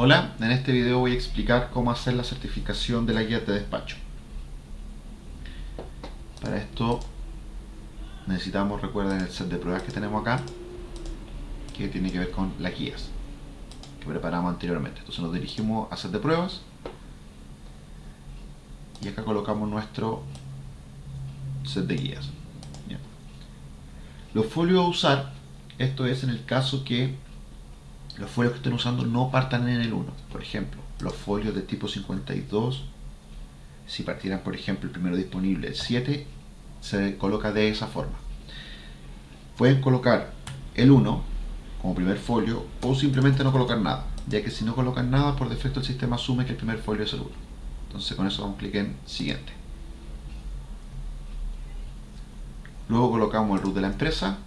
Hola, en este video voy a explicar cómo hacer la certificación de la guía de despacho. Para esto necesitamos, recuerden, el set de pruebas que tenemos acá, que tiene que ver con las guías que preparamos anteriormente. Entonces nos dirigimos a set de pruebas y acá colocamos nuestro set de guías. Los folios a usar, esto es en el caso que los folios que estén usando no partan en el 1. Por ejemplo, los folios de tipo 52, si partieran por ejemplo el primero disponible, el 7, se coloca de esa forma. Pueden colocar el 1 como primer folio o simplemente no colocar nada, ya que si no colocan nada, por defecto el sistema asume que el primer folio es el 1. Entonces con eso vamos a clic en siguiente. Luego colocamos el root de la empresa,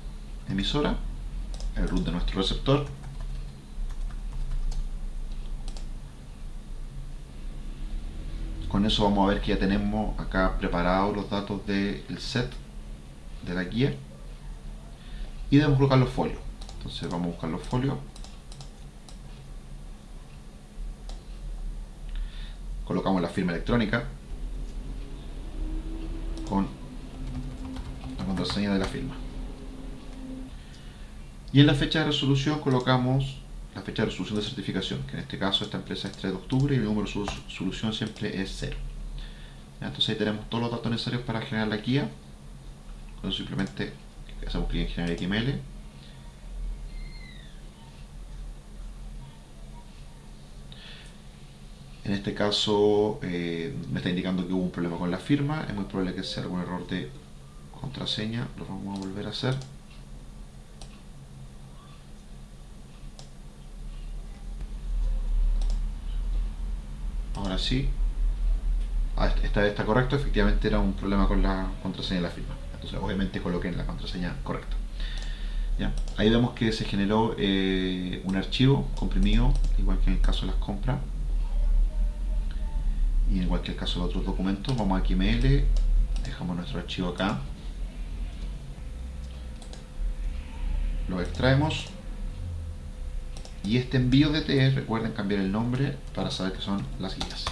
emisora, el root de nuestro receptor, con eso vamos a ver que ya tenemos acá preparados los datos del set de la guía. Y debemos colocar los folios. Entonces vamos a buscar los folios. Colocamos la firma electrónica con la contraseña de la firma. Y en la fecha de resolución colocamos la fecha de resolución de certificación, que en este caso esta empresa es 3 de octubre y el número de solución siempre es 0. Entonces ahí tenemos todos los datos necesarios para generar la guía. Entonces simplemente hacemos clic en generar XML. En este caso eh, me está indicando que hubo un problema con la firma, es muy probable que sea algún error de contraseña, lo vamos a volver a hacer. ahora sí. Ah, esta está correcto, efectivamente era un problema con la contraseña de la firma. Entonces obviamente coloqué la contraseña correcta. ¿Ya? ahí vemos que se generó eh, un archivo comprimido igual que en el caso de las compras. Y igual que el caso de otros documentos. Vamos a XML dejamos nuestro archivo acá. Lo extraemos y este envío de TE, recuerden cambiar el nombre para saber que son las guías.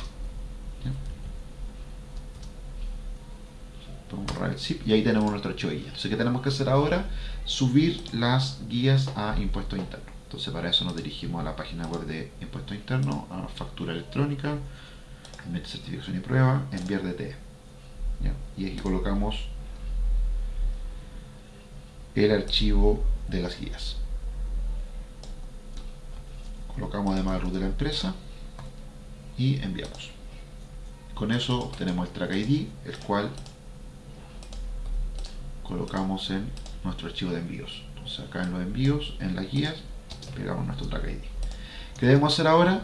Podemos borrar el zip y ahí tenemos nuestro archivo de guía. Entonces, ¿qué tenemos que hacer ahora? Subir las guías a impuestos internos. Entonces, para eso nos dirigimos a la página web de impuestos internos, a factura electrónica, certificación y prueba, enviar DTE. Y aquí colocamos el archivo de las guías colocamos además el root de la empresa y enviamos. Con eso obtenemos el track ID el cual colocamos en nuestro archivo de envíos. Entonces acá en los envíos, en las guías pegamos nuestro track ID ¿qué debemos hacer ahora?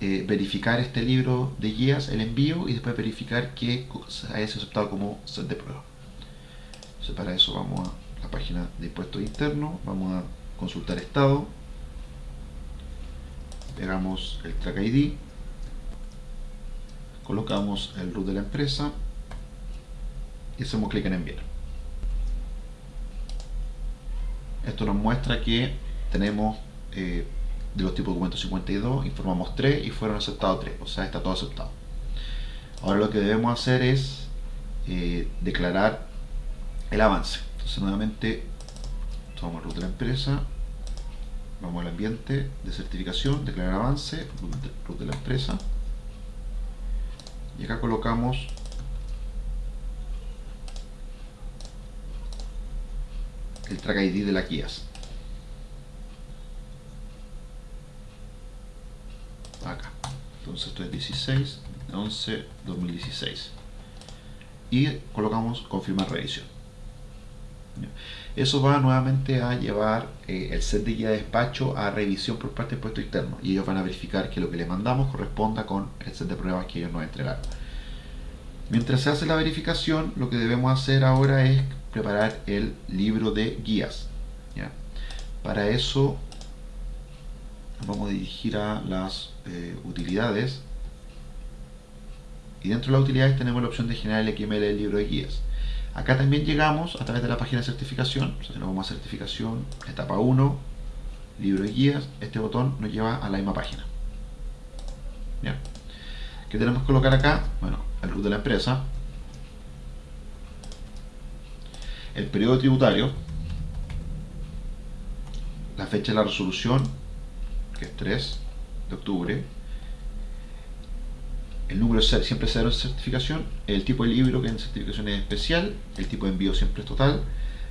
Eh, verificar este libro de guías, el envío y después verificar que haya sido aceptado como set de prueba. Entonces para eso vamos a la página de impuestos internos vamos a consultar estado pegamos el track ID, colocamos el root de la empresa y hacemos clic en enviar. Esto nos muestra que tenemos eh, de los tipos documentos 52, informamos 3 y fueron aceptados 3, o sea está todo aceptado. Ahora lo que debemos hacer es eh, declarar el avance. Entonces nuevamente tomamos el root de la empresa, vamos al ambiente de certificación, declarar avance, root de la empresa. Y acá colocamos el track ID de la guías acá. Entonces esto es 16 11 2016 y colocamos confirmar revisión eso va nuevamente a llevar eh, el set de guía de despacho a revisión por parte del puesto interno y ellos van a verificar que lo que les mandamos corresponda con el set de pruebas que ellos nos entregaron. Mientras se hace la verificación, lo que debemos hacer ahora es preparar el libro de guías. Para eso vamos a dirigir a las eh, utilidades y dentro de las utilidades tenemos la opción de generar el XML del libro de guías. Acá también llegamos a través de la página de certificación, o sea, vamos a certificación, etapa 1, libro y guías, este botón nos lleva a la misma página. ¿Qué tenemos que colocar acá? Bueno, el root de la empresa, el periodo tributario, la fecha de la resolución, que es 3 de octubre, el número siempre cero en certificación, el tipo de libro que en certificación es especial, el tipo de envío siempre es total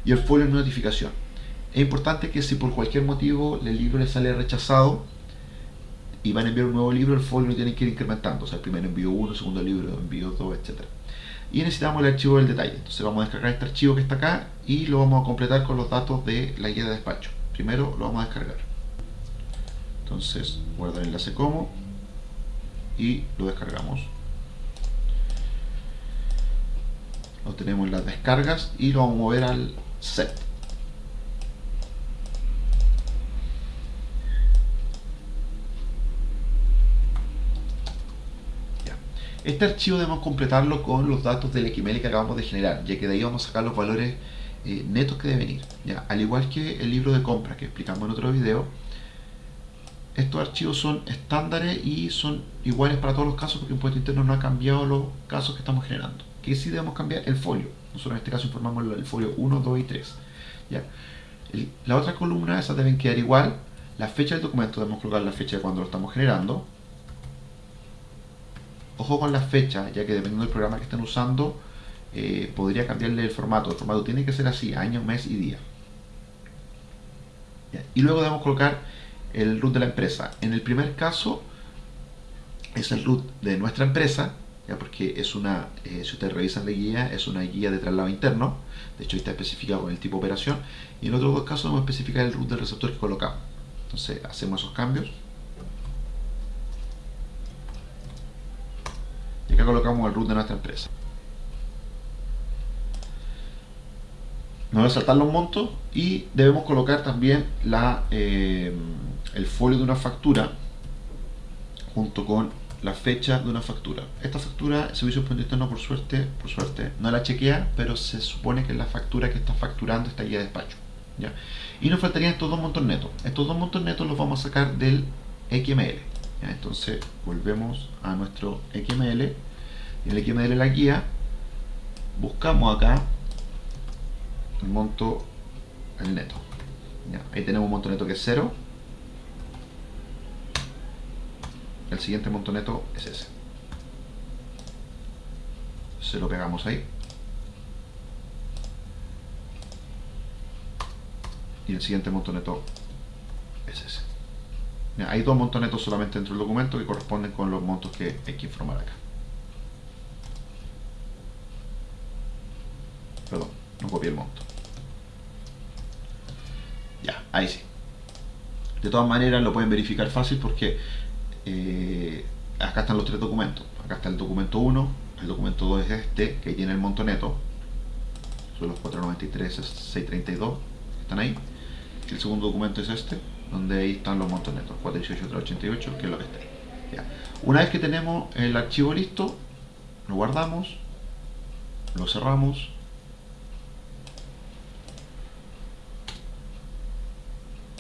y el folio en notificación. Es importante que si por cualquier motivo el libro le sale rechazado y van a enviar un nuevo libro, el folio lo tiene que ir incrementando, o sea, el primer envío 1, el segundo libro envío 2, etc. Y necesitamos el archivo del detalle, entonces vamos a descargar este archivo que está acá y lo vamos a completar con los datos de la guía de despacho. Primero lo vamos a descargar. Entonces, guardar el enlace como y lo descargamos. Lo tenemos en las descargas y lo vamos a mover al set. Este archivo debemos completarlo con los datos del XML que acabamos de generar, ya que de ahí vamos a sacar los valores eh, netos que deben ir. ¿ya? Al igual que el libro de compra que explicamos en otro video, estos archivos son estándares y son iguales para todos los casos porque Impuesto Interno no ha cambiado los casos que estamos generando. ¿Qué sí debemos cambiar? El folio. Nosotros en este caso informamos el folio 1, 2 y 3. ¿ya? la otra columna, esas deben quedar igual. La fecha del documento debemos colocar la fecha de cuando lo estamos generando. Ojo con la fecha, ya que dependiendo del programa que estén usando, eh, podría cambiarle el formato. El formato tiene que ser así, año, mes y día. Y luego debemos colocar el root de la empresa. En el primer caso es el root de nuestra empresa, ya porque es una, eh, si ustedes revisan la guía, es una guía de traslado interno. De hecho, está especificado con el tipo operación. Y en otros dos casos vamos a especificar el root del receptor que colocamos. Entonces, hacemos esos cambios. Y acá colocamos el root de nuestra empresa. Nos a saltar los montos y debemos colocar también eh, el folio de una factura junto con la fecha de una factura. Esta factura, el servicio de interno por suerte, por suerte, no la chequea, pero se supone que es la factura que está facturando esta guía de despacho. ¿ya? Y nos faltarían estos dos montos netos. Estos dos montos netos los vamos a sacar del XML. Entonces volvemos a nuestro XML. En el XML la guía buscamos acá el monto el neto. ahí tenemos un monto neto que es 0. El siguiente monto neto es ese. Se lo pegamos ahí. Y el siguiente monto neto es ese. hay dos montos netos solamente dentro del documento que corresponden con los montos que hay que informar acá. Perdón, no copié el monto. Ya, ahí sí. De todas maneras lo pueden verificar fácil porque eh, acá están los tres documentos. Acá está el documento 1, el documento 2 es este, que tiene el monto neto. Son los 493, 632, están ahí. El segundo documento es este, donde ahí están los montos netos, 418, 388, que es lo que está ahí. Una vez que tenemos el archivo listo, lo guardamos, lo cerramos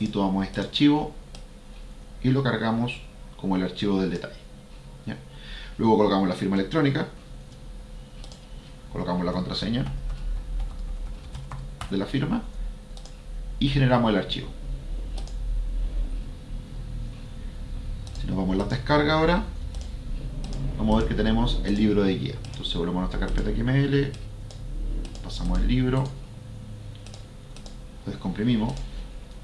y tomamos este archivo y lo cargamos como el archivo del detalle. Luego colocamos la firma electrónica, colocamos la contraseña de la firma y generamos el archivo. Si nos vamos a la descarga ahora, vamos a ver que tenemos el libro de guía. Entonces volvemos a nuestra carpeta XML, pasamos el libro, lo descomprimimos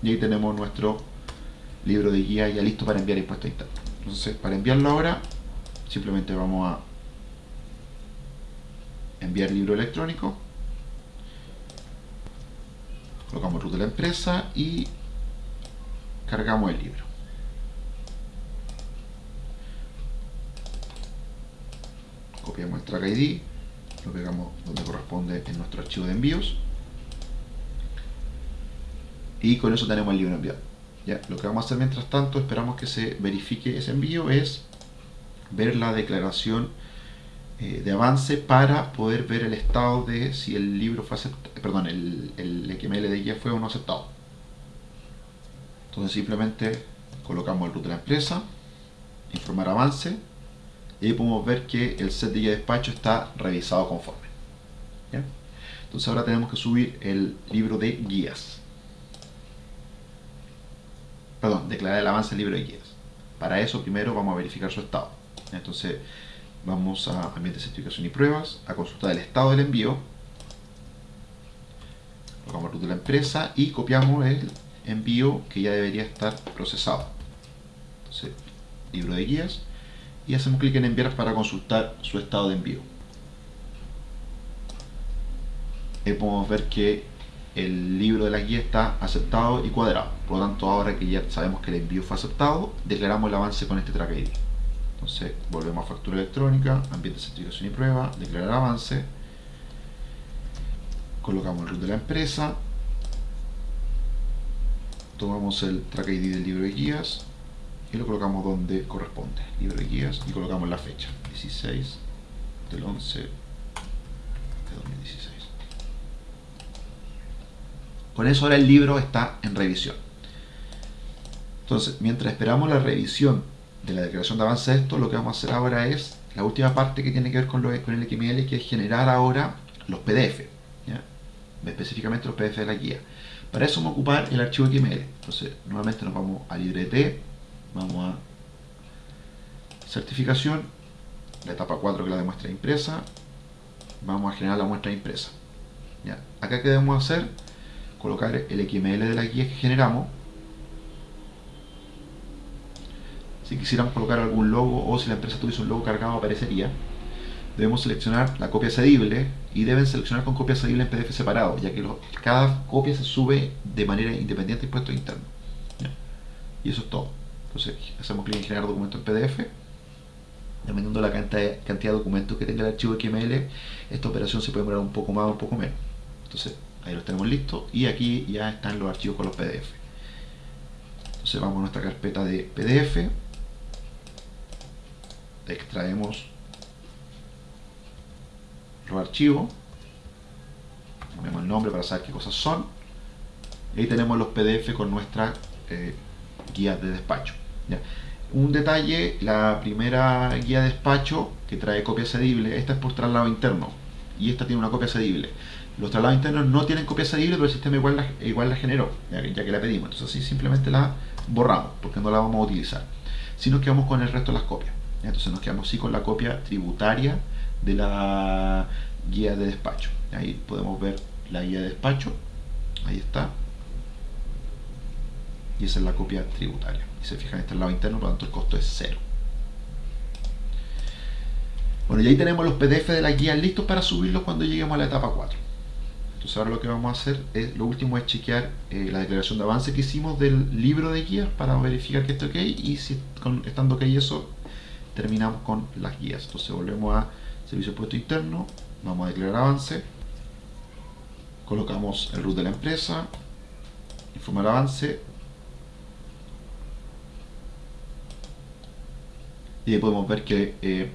y ahí tenemos nuestro libro de guía ya listo para enviar impuesto interno. Entonces, para enviarlo ahora, simplemente vamos a enviar libro electrónico, colocamos root de la empresa y cargamos el libro. Copiamos el track ID, lo pegamos donde corresponde en nuestro archivo de envíos y con eso tenemos el libro enviado. ¿Ya? Lo que vamos a hacer mientras tanto, esperamos que se verifique ese envío, es ver la declaración eh, de avance para poder ver el estado de si el libro fue aceptado, perdón, el, el XML de guía fue o no aceptado. Entonces simplemente colocamos el root de la empresa, informar avance, y ahí podemos ver que el set de guía de despacho está revisado conforme. Entonces ahora tenemos que subir el libro de guías. Perdón, declarar el avance del libro de guías. Para eso primero vamos a verificar su estado. Entonces vamos a ambiente de certificación y pruebas, a consultar el estado del envío, colocamos root de la empresa y copiamos el envío que ya debería estar procesado. Entonces, libro de guías y hacemos clic en enviar para consultar su estado de envío. Ahí podemos ver que el libro de la guía está aceptado y cuadrado. Por lo tanto, ahora que ya sabemos que el envío fue aceptado, declaramos el avance con este track ID. Entonces, volvemos a factura electrónica, ambiente de certificación y prueba, declarar avance, colocamos el root de la empresa, tomamos el track ID del libro de guías y lo colocamos donde corresponde, libro de guías, y colocamos la fecha, 16 del 11 de 2016. Con eso ahora el libro está en revisión. Entonces, mientras esperamos la revisión de la declaración de avance de esto, lo que vamos a hacer ahora es la última parte que tiene que ver con, lo, con el XML, que es generar ahora los PDF, específicamente los PDF de la guía. Para eso vamos a ocupar el archivo XML. Entonces, nuevamente nos vamos a librete, vamos a certificación, la etapa 4 que es la de muestra impresa, vamos a generar la muestra impresa. Acá que debemos hacer, colocar el XML de la guía que generamos. Si quisiéramos colocar algún logo o si la empresa tuviese un logo cargado aparecería. Debemos seleccionar la copia cedible y deben seleccionar con copia cedible en PDF separado, ya que cada copia se sube de manera independiente en puesto interno. Y eso es todo. Entonces hacemos clic en generar documento en PDF. Dependiendo de la cantidad, de documentos que tenga el archivo XML, esta operación se puede demorar un poco más o un poco menos. Entonces ahí los tenemos listos y aquí ya están los archivos con los PDF. Entonces vamos a nuestra carpeta de PDF, extraemos los archivos, ponemos el nombre para saber qué cosas son, y ahí tenemos los PDF con nuestra eh, guía de despacho. Un detalle, la primera guía de despacho que trae copia cedible, esta es por traslado interno y esta tiene una copia cedible. Los traslados internos no tienen copia cedible, pero el sistema igual la, generó, ya que, la pedimos. Entonces así simplemente la borramos, porque no la vamos a utilizar. Si nos quedamos con el resto de las copias. Entonces nos quedamos sí con la copia tributaria de la guía de despacho. Ahí podemos ver la guía de despacho. Ahí está. Y esa es la copia tributaria. Y se fijan, este es el lado interno, por lo tanto el costo es cero. Bueno, y ahí tenemos los PDF de la guía listos para subirlos cuando lleguemos a la etapa 4. Entonces ahora lo que vamos a hacer, es, lo último es chequear eh, la declaración de avance que hicimos del libro de guías para verificar que esté ok y si estando ok eso, terminamos con las guías. Entonces volvemos a servicio puesto interno, vamos a declarar avance, colocamos el root de la empresa, informar avance, y ahí podemos ver que eh,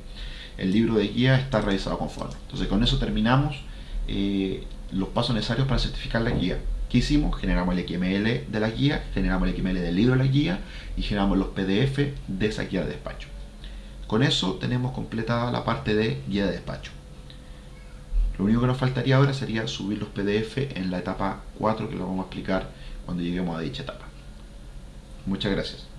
el libro de guía está realizado conforme. Entonces con eso terminamos los pasos necesarios para certificar la guía. ¿Qué hicimos? Generamos el XML de la guía, generamos el XML del libro de la guía y generamos los PDF de esa guía de despacho. Con eso tenemos completada la parte de guía de despacho. Lo único que nos faltaría ahora sería subir los PDF en la etapa 4 que lo vamos a explicar cuando lleguemos a dicha etapa. Muchas gracias.